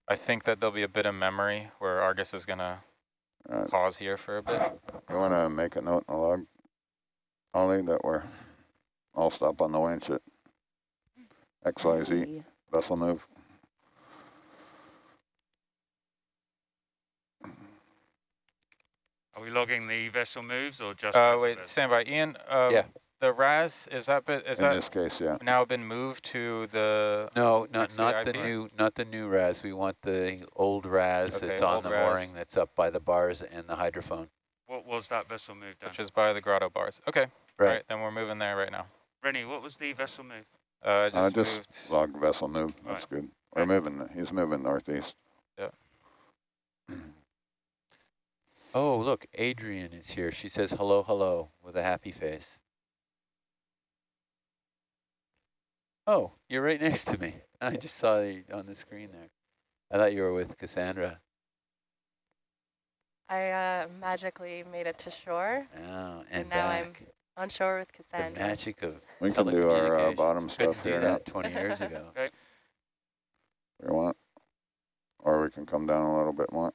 I think that there'll be a bit of memory where Argus is gonna Uh, pause here for a bit. you want to make a note in the log, Ollie, that we're, I'll stop on the winch at XYZ vessel move. Are we logging the vessel moves or just? Uh, vessel wait, moves? stand by. Ian, um, Yeah. the RAS, is that bit, is In that this case, yeah. now been moved to the, No, not Next not the new not the new RAS. We want the old RAS Okay, that's on the RAS. mooring that's up by the bars and the hydrophone. What was that vessel move done? which is by the grotto bars? Okay, Right. right, then we're moving there right now. Rennie, what was the vessel move? Uh, I just, Uh, just moved, log vessel move. That's good. We're moving. He's moving northeast. Oh, look, Adrian is here. She says hello, hello with a happy face. Oh, you're right next to me. *laughs* I just saw you on the screen there. I thought you were with Cassandra. I uh, magically made it to shore, Oh, and, and, now back. I'm on shore with Cassandra. the Cassandra. magic of We can do our uh, bottom stuff here now. that 20 years *laughs* ago. Okay. We want. or we can come down a little bit more.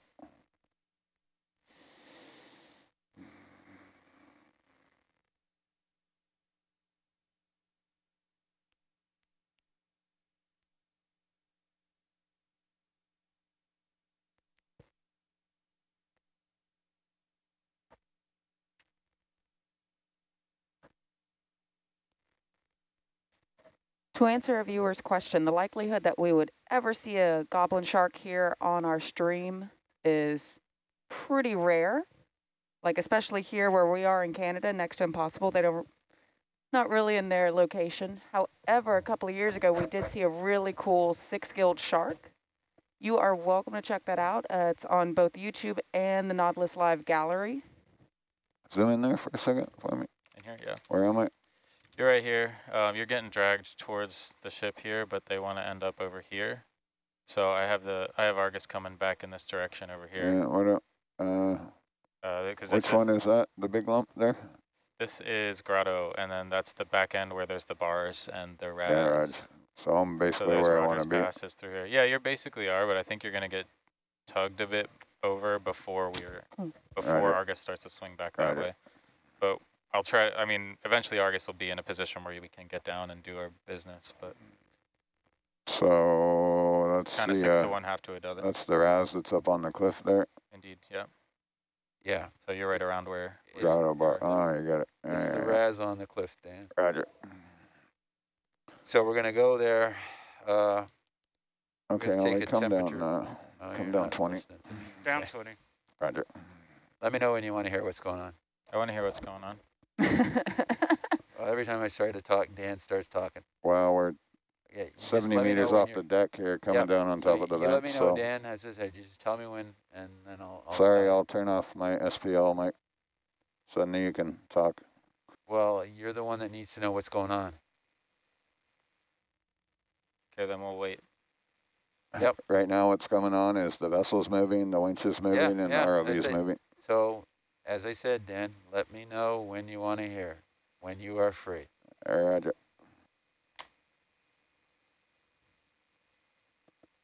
To answer a viewer's question, the likelihood that we would ever see a goblin shark here on our stream is pretty rare. Like especially here where we are in Canada, next to impossible, they don't, not really in their location. However, a couple of years ago, we did see a really cool six-gilled shark. You are welcome to check that out. Uh, it's on both YouTube and the Nautilus Live gallery. Zoom in there for a second for me. In here, yeah. Where am I? You're right here. Um, you're getting dragged towards the ship here, but they want to end up over here. So I have the I have Argus coming back in this direction over here. Yeah, what up? Uh, Uh, 'cause which one is, is that? The big lump there? this is Grotto, and then that's the back end where there's the bars and the rads. Yeah, right. So I'm basically there's where I want to be. passes through here. Yeah, you basically are, but I think you're gonna get tugged a bit over before we're before Roger. Argus starts to swing back that Roger. way. But I'll try. I mean, eventually Argus will be in a position where we can get down and do our business, but So that's kind of the six uh, to one, half to a dozen. that's the RAS that's up on the cliff there. Indeed, yeah. Yeah. So you're right around where. It's, Grotto bar. Oh, you got it. it's Yeah, the yeah, yeah. RAS on the cliff, Dan. Roger. So we're gonna go there. Uh, Okay, gonna take only come down. Uh, Oh, come down 20. listening to me. Down 20. Roger. Let me know when you want to hear what's going on. I want to hear what's going on. Well, every time I start to talk, Dan starts talking. Well, we're Yeah, 70 let me meters off the deck here, coming Yep, down on so top of the you let vent. me know, So Dan. As I said, you just tell me when, and then I'll. I'll sorry, stop. I'll turn off my SPL mic. So then you can talk. Well, you're the one that needs to know what's going on. Okay, then we'll wait. Yep. *laughs* Right now, what's going on is the vessel's moving, the winch is moving, and yeah, the ROV is moving. So, as I said, Dan, let me know when you want to hear, when you are free. Roger.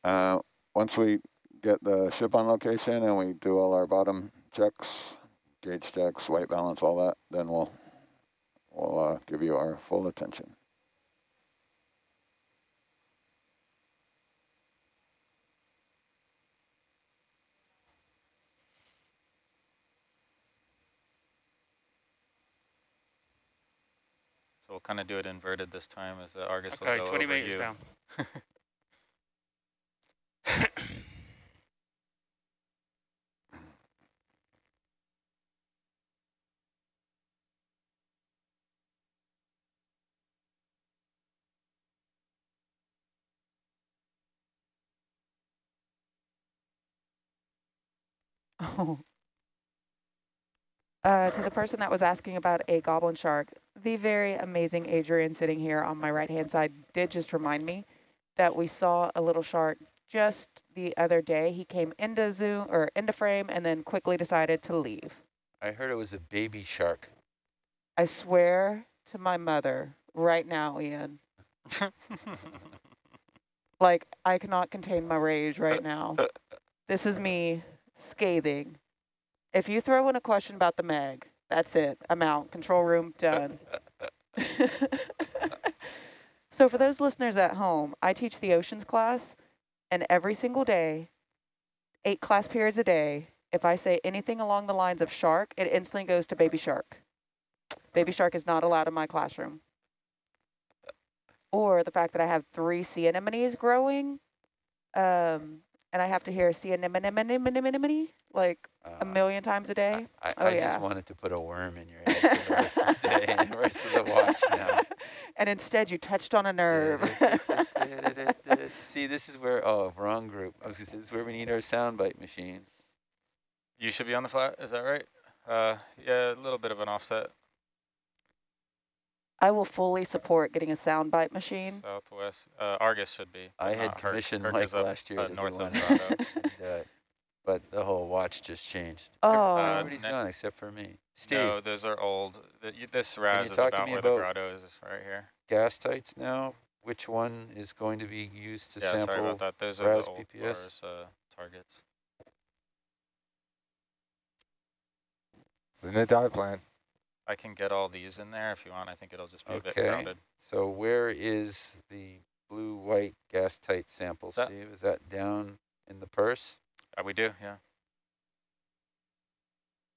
Uh, once we get the ship on location and we do all our bottom checks, gauge checks, white balance, all that, then we'll we'll uh, give you our full attention. We'll kind of do it inverted this time as the Argus will Okay, go 20 over meters you. down. *laughs* *laughs* Oh. Uh, to the person that was asking about a goblin shark, the very amazing Adrian sitting here on my right-hand side did just remind me that we saw a little shark just the other day. He came into zoom or into frame and then quickly decided to leave. I heard it was a baby shark. I swear to my mother right now, Ian. *laughs* like I cannot contain my rage right now. This is me scathing. If you throw in a question about the Meg, that's it. I'm out. Control room done. *laughs* so for those listeners at home, I teach the oceans class, and every single day, eight class periods a day, if I say anything along the lines of shark, it instantly goes to baby shark. Baby shark is not allowed in my classroom. Or the fact that I have three sea anemones growing, um, and I have to hear sea anemone anemone like a million times a day. I, oh I yeah. just wanted to put a worm in your *laughs* head for the rest of the day and the rest of the watch now. *laughs* and instead you touched on a nerve. *laughs* See, this is where, oh, wrong group. I was going to say, this is where we need our soundbite machines. You should be on the flat, is that right? Uh, yeah, a little bit of an offset. I will fully support getting a soundbite machine. Southwest. Uh, Argus should be. I had not Herc. commissioned Herc Mike last year uh, to north do of one. *laughs* And, uh, but the whole watch just changed. Oh. Everybody's ne- gone except for me. Steve, No, those are old. The, you, this you RAS is talk to about where the grotto is, is right here. gas tights now, which one is going to be used to yeah, sample sorry about that. Those are RAS the old PPS? bars, uh, targets. It's in the dive plan. I can get all these in there if you want. I think it'll just be a bit Okay, crowded. so where is the blue-white gas tight sample, That- Steve? Is that down in the purse? Uh, we do, yeah.